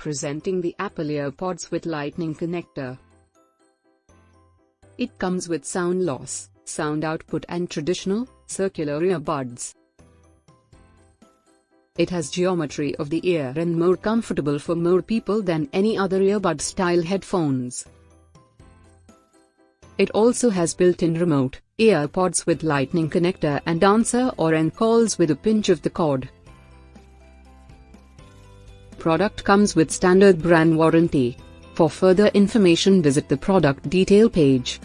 Presenting the Apple EarPods with Lightning connector. It comes with sound loss, sound output and traditional, circular earbuds. It has geometry of the ear and more comfortable for more people than any other earbud style headphones. It also has built-in remote, EarPods with lightning connector and answer or end calls with a pinch of the cord. Product comes with standard brand warranty. For further information visit the product detail page.